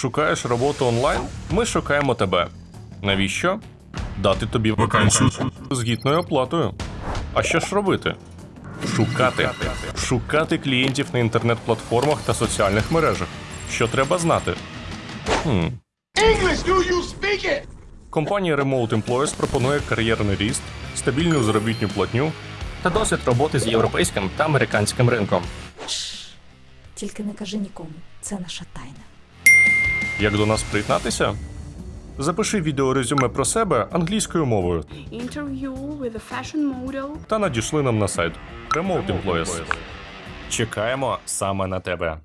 Шукаєш роботу онлайн? Ми шукаємо тебе. Навіщо? Дати тобі Вакансію. з гідною оплатою. А що ж робити? Шукати. Шукати клієнтів на інтернет-платформах та соціальних мережах. Що треба знати? Хм. English, do you speak it? Компанія Remote Employers пропонує кар'єрний ріст, стабільну заробітну платню та досвід роботи з європейським та американським ринком. Тільки не кажи нікому, це наша тайна. Як до нас приєднатися? Запиши відеорезюме про себе англійською мовою interview with a fashion model та надішли нам на сайт Remote Employees. Чекаємо саме на тебе.